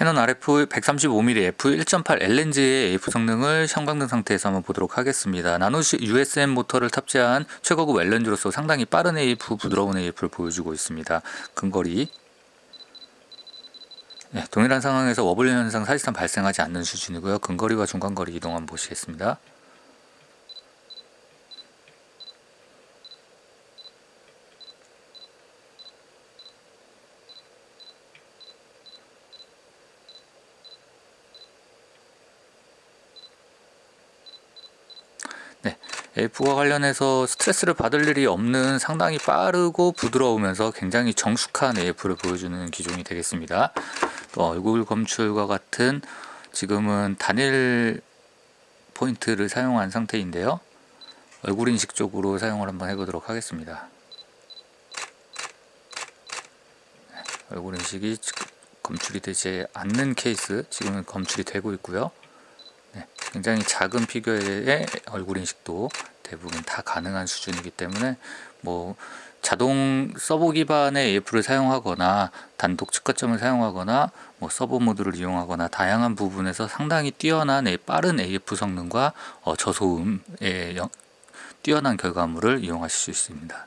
캐논 RF 135mm f1.8 L렌즈의 AF 성능을 형광등 상태에서 한번 보도록 하겠습니다. 나노 USM 모터를 탑재한 최고급 L렌즈로서 상당히 빠른 AF, 부드러운 AF를 보여주고 있습니다. 근거리 네, 동일한 상황에서 wobbling 현상 사실상 발생하지 않는 수준이고요. 근거리와 중간거리 이동 한번 보시겠습니다. 네, AF와 관련해서 스트레스를 받을 일이 없는 상당히 빠르고 부드러우면서 굉장히 정숙한 AF를 보여주는 기종이 되겠습니다. 또 얼굴 검출과 같은 지금은 단일 포인트를 사용한 상태인데요. 얼굴 인식 쪽으로 사용을 한번 해보도록 하겠습니다. 네, 얼굴 인식이 검출이 되지 않는 케이스 지금은 검출이 되고 있고요. 네, 굉장히 작은 피규어의 얼굴 인식도 대부분 다 가능한 수준이기 때문에 뭐 자동 서버 기반의 AF를 사용하거나 단독 측가점을 사용하거나 뭐 서버 모드를 이용하거나 다양한 부분에서 상당히 뛰어난 빠른 AF 성능과 어, 저소음의 뛰어난 결과물을 이용하실 수 있습니다.